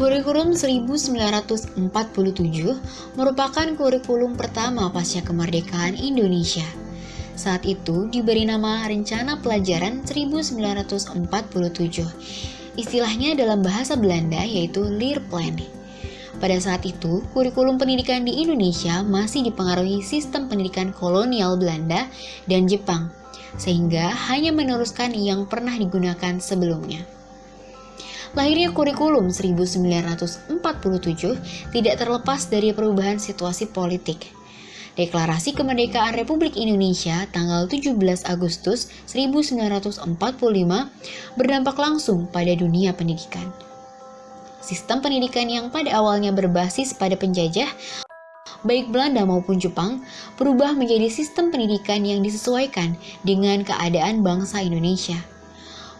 Kurikulum 1947 merupakan kurikulum pertama pasca kemerdekaan Indonesia. Saat itu diberi nama Rencana Pelajaran 1947. Istilahnya dalam bahasa Belanda yaitu Leerplan. Pada saat itu, kurikulum pendidikan di Indonesia masih dipengaruhi sistem pendidikan kolonial Belanda dan Jepang, sehingga hanya meneruskan yang pernah digunakan sebelumnya. Lahirnya kurikulum 1947 tidak terlepas dari perubahan situasi politik. Deklarasi Kemerdekaan Republik Indonesia tanggal 17 Agustus 1945 berdampak langsung pada dunia pendidikan. Sistem pendidikan yang pada awalnya berbasis pada penjajah, baik Belanda maupun Jepang, berubah menjadi sistem pendidikan yang disesuaikan dengan keadaan bangsa Indonesia.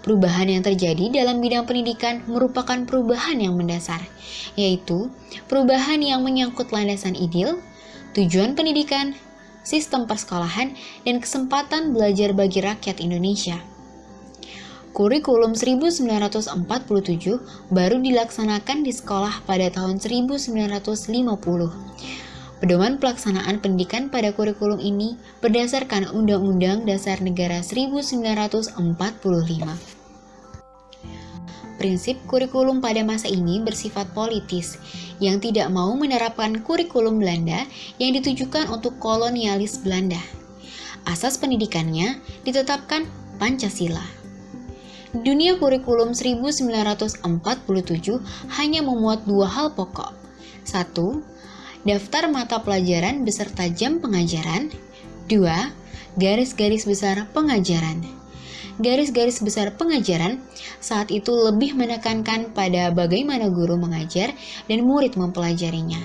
Perubahan yang terjadi dalam bidang pendidikan merupakan perubahan yang mendasar, yaitu perubahan yang menyangkut landasan ideal, tujuan pendidikan, sistem persekolahan, dan kesempatan belajar bagi rakyat Indonesia. Kurikulum 1947 baru dilaksanakan di sekolah pada tahun 1950. Pedoman pelaksanaan pendidikan pada kurikulum ini berdasarkan Undang-Undang Dasar Negara 1945. Prinsip kurikulum pada masa ini bersifat politis, yang tidak mau menerapkan kurikulum Belanda yang ditujukan untuk kolonialis Belanda. Asas pendidikannya ditetapkan Pancasila. Dunia kurikulum 1947 hanya memuat dua hal pokok. Satu, daftar mata pelajaran beserta jam pengajaran. Dua, garis-garis besar pengajaran garis-garis besar pengajaran saat itu lebih menekankan pada bagaimana guru mengajar dan murid mempelajarinya.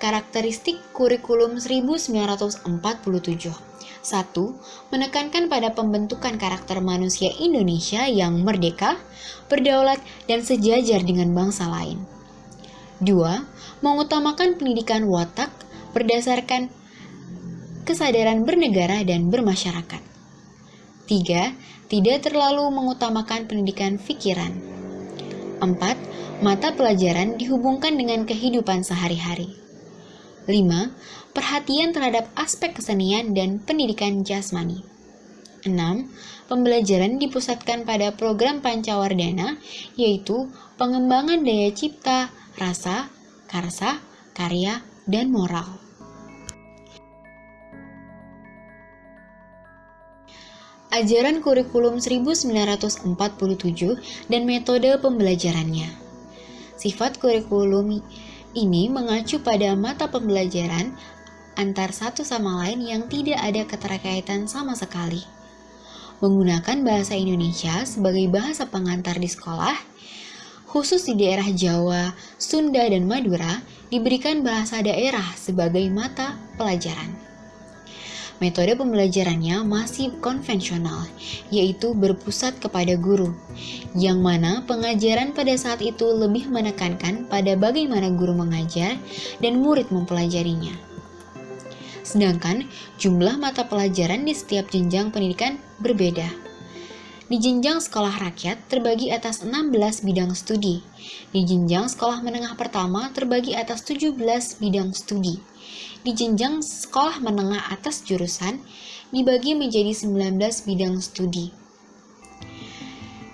Karakteristik kurikulum 1947 1. Menekankan pada pembentukan karakter manusia Indonesia yang merdeka, berdaulat, dan sejajar dengan bangsa lain. 2. Mengutamakan pendidikan watak berdasarkan kesadaran bernegara dan bermasyarakat. 3. Tidak terlalu mengutamakan pendidikan pikiran. 4. Mata pelajaran dihubungkan dengan kehidupan sehari-hari. 5. Perhatian terhadap aspek kesenian dan pendidikan jasmani. 6. Pembelajaran dipusatkan pada program Pancawardana, yaitu pengembangan daya cipta, rasa, karsa, karya, dan moral. Ajaran kurikulum 1947 dan metode pembelajarannya. Sifat kurikulum ini mengacu pada mata pembelajaran antar satu sama lain yang tidak ada keterkaitan sama sekali. Menggunakan bahasa Indonesia sebagai bahasa pengantar di sekolah, khusus di daerah Jawa, Sunda, dan Madura, diberikan bahasa daerah sebagai mata pelajaran. Metode pembelajarannya masih konvensional, yaitu berpusat kepada guru, yang mana pengajaran pada saat itu lebih menekankan pada bagaimana guru mengajar dan murid mempelajarinya. Sedangkan jumlah mata pelajaran di setiap jenjang pendidikan berbeda. Di jenjang sekolah rakyat terbagi atas 16 bidang studi. Di jenjang sekolah menengah pertama terbagi atas 17 bidang studi di jenjang sekolah menengah atas jurusan dibagi menjadi 19 bidang studi.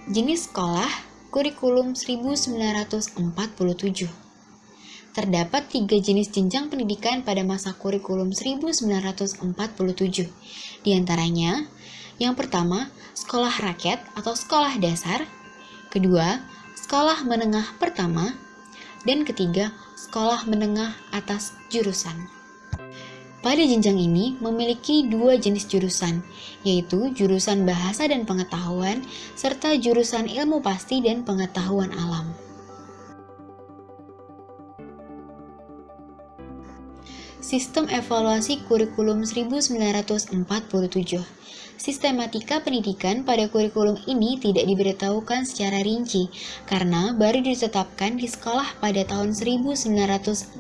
Jenis sekolah kurikulum 1947. Terdapat tiga jenis jenjang pendidikan pada masa kurikulum 1947. Di antaranya, yang pertama, sekolah rakyat atau sekolah dasar, kedua, sekolah menengah pertama, dan ketiga, sekolah menengah atas jurusan. Pada jenjang ini memiliki dua jenis jurusan, yaitu jurusan bahasa dan pengetahuan, serta jurusan ilmu pasti dan pengetahuan alam. Sistem Evaluasi Kurikulum 1947 Sistematika pendidikan pada kurikulum ini tidak diberitahukan secara rinci karena baru ditetapkan di sekolah pada tahun 1950.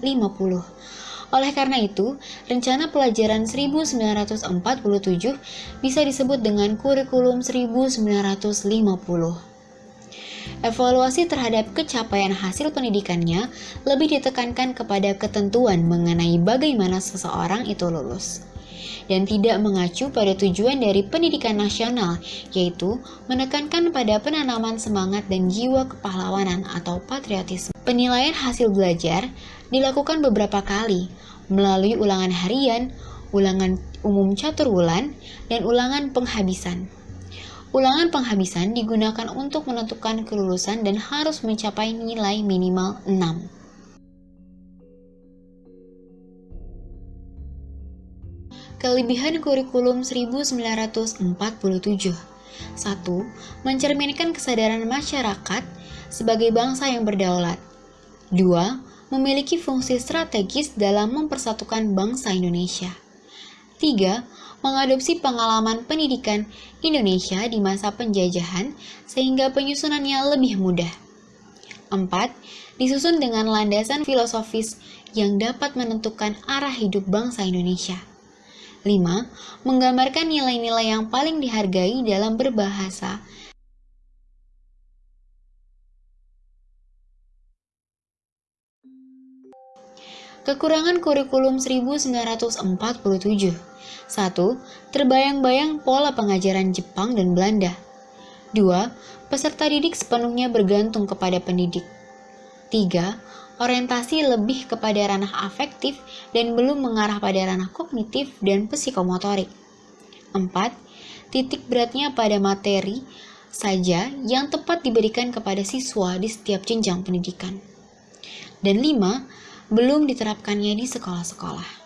Oleh karena itu, rencana pelajaran 1947 bisa disebut dengan kurikulum 1950. Evaluasi terhadap kecapaian hasil pendidikannya lebih ditekankan kepada ketentuan mengenai bagaimana seseorang itu lulus dan tidak mengacu pada tujuan dari pendidikan nasional, yaitu menekankan pada penanaman semangat dan jiwa kepahlawanan atau patriotisme. Penilaian hasil belajar dilakukan beberapa kali melalui ulangan harian, ulangan umum catur bulan, dan ulangan penghabisan. Ulangan penghabisan digunakan untuk menentukan kelulusan dan harus mencapai nilai minimal 6. Kelebihan kurikulum 1947 1. Mencerminkan kesadaran masyarakat sebagai bangsa yang berdaulat 2. Memiliki fungsi strategis dalam mempersatukan bangsa Indonesia 3 mengadopsi pengalaman pendidikan Indonesia di masa penjajahan sehingga penyusunannya lebih mudah. 4. Disusun dengan landasan filosofis yang dapat menentukan arah hidup bangsa Indonesia. 5. Menggambarkan nilai-nilai yang paling dihargai dalam berbahasa Kekurangan kurikulum 1947 1. Terbayang-bayang pola pengajaran Jepang dan Belanda 2. Peserta didik sepenuhnya bergantung kepada pendidik 3. Orientasi lebih kepada ranah afektif dan belum mengarah pada ranah kognitif dan psikomotorik 4. Titik beratnya pada materi saja yang tepat diberikan kepada siswa di setiap jenjang pendidikan. Dan 5 belum diterapkannya di sekolah-sekolah.